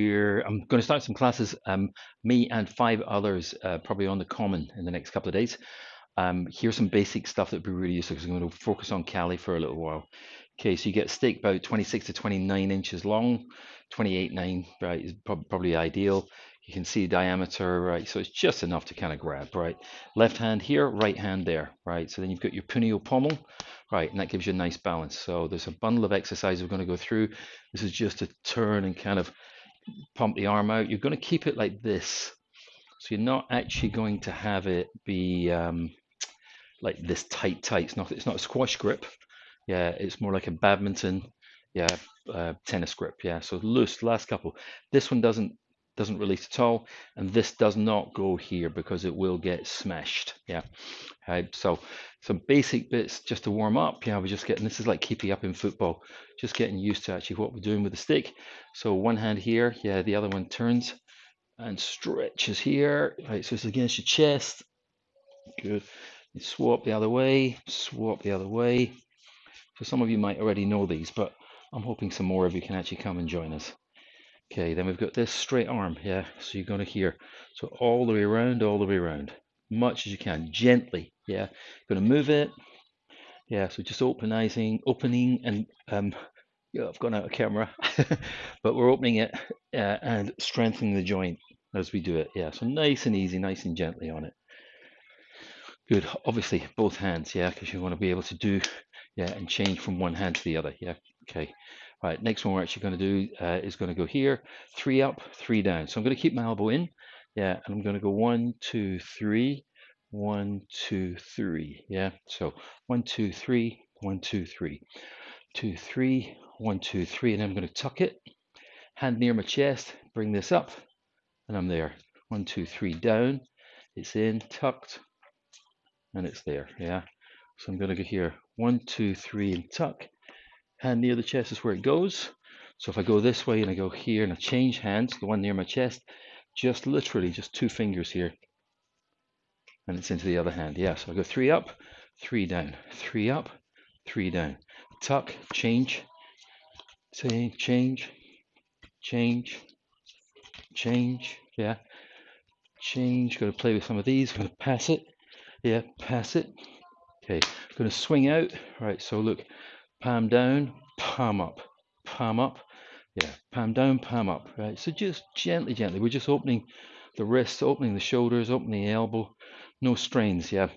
We're, I'm going to start some classes, um, me and five others, uh, probably on the common in the next couple of days. Um, here's some basic stuff that would be really useful because I'm going to focus on Kali for a little while. Okay, so you get steak about 26 to 29 inches long, 28, 9, right, is prob- probably ideal. You can see diameter, right, so it's just enough to kind of grab, right. Left hand here, right hand there, right. So then you've got your punyo pommel, right, and that gives you a nice balance. So there's a bundle of exercises we're going to go through. This is just to turn and kind of pump the arm out. You're going to keep it like this. So you're not actually going to have it be um, like this tight, tight. It's not, it's not a squash grip. Yeah, it's more like a badminton, yeah, uh, tennis grip. Yeah, so loose, last couple. This one doesn't doesn't release at all and this does not go here because it will get smashed yeah right so some basic bits just to warm up. Yeah we're just getting this is like keeping up in football just getting used to actually what we're doing with the stick. So one hand here yeah the other one turns and stretches here. Right so it's against your chest. Good. You swap the other way swap the other way. So some of you might already know these but i'm hoping some more of you can actually come and join us. Okay, then we've got this straight arm, yeah, so you're going to hear, so all the way around, all the way around, much as you can, gently, yeah, going to move it, yeah, so just opening, opening, and, um, yeah, I've gone out of camera, but we're opening it uh, and strengthening the joint as we do it, yeah, so nice and easy, nice and gently on it. Good, obviously both hands, yeah, because you want to be able to do, yeah, and change from one hand to the other, yeah, okay. Right, next one we're actually going to do uh, is going to go here, three up, three down. So I'm going to keep my elbow in, yeah, and I'm going to go one, two, three, one, two, three, yeah. So one, two, three, one, two, three, two, three, one, two, three, and I'm going to tuck it, hand near my chest, bring this up, and I'm there. One, two, three, down, it's in, tucked, and it's there, yeah. So I'm going to go here, one, two, three, and tuck, hand near the chest is where it goes. So if I go this way and I go here and I change hands, the one near my chest, just literally just two fingers here. And it's into the other hand. Yeah, so I go three up, three down, three up, three down. Tuck, change, change, change, change, change. Yeah, change. Got to play with some of these. To pass it. Yeah, pass it. Okay, going to swing out. Right, so look, palm down, palm up, palm up. Yeah, palm down, palm up. Right. So just gently, gently. We're just opening the wrists, opening the shoulders, opening the elbow. No strains. Yeah.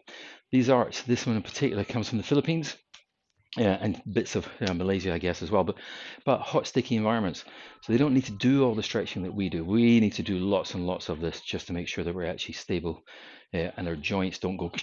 These arts, this one in particular, comes from the Philippines. Yeah, and bits of you know, Malaysia, I guess, as well. But but hot, sticky environments, so they don't need to do all the stretching that we do. We need to do lots and lots of this just to make sure that we're actually stable, uh, and our joints don't go